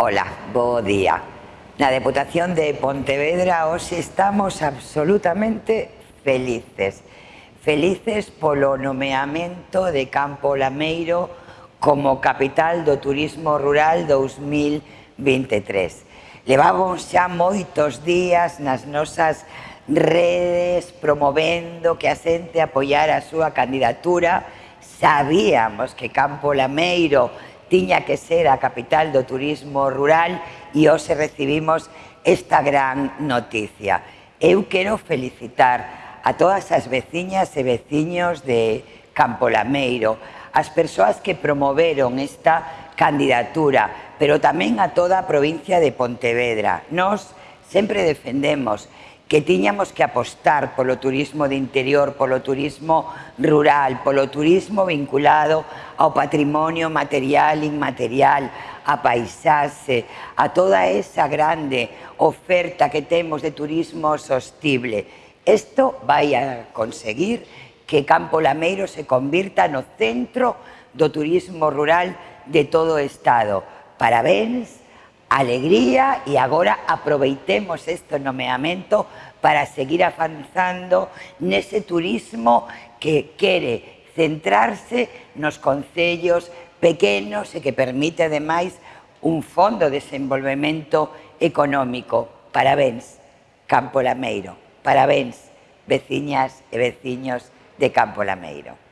Ola, bo día. Na Deputación de Pontevedra hoxe estamos absolutamente felices. Felices polo nomeamento de Campo Lameiro como capital do turismo rural 2023. Levamos xa moitos días nas nosas redes promovendo que a xente apoiara a súa candidatura. Sabíamos que Campo Lameiro tiña que ser a capital do turismo rural e hoxe recibimos esta gran noticia. Eu quero felicitar a todas as veciñas e veciños de Campolameiro, as persoas que promoveron esta candidatura, pero tamén a toda a provincia de Pontevedra. Nos sempre defendemos que tiñamos que apostar polo turismo de interior, polo turismo rural, polo turismo vinculado ao patrimonio material, inmaterial, a paisaxe, a toda esa grande oferta que temos de turismo sostible. Isto vai a conseguir que Campo Lameiro se convirta no centro do turismo rural de todo o Estado. Parabéns alegría e agora aproveitemos este nomeamento para seguir avanzando nese turismo que quere centrarse nos concellos pequenos e que permite ademais un fondo de desenvolvemento económico. Parabéns, Campo Lameiro. Parabéns, veciñas e veciños de Campo Lameiro.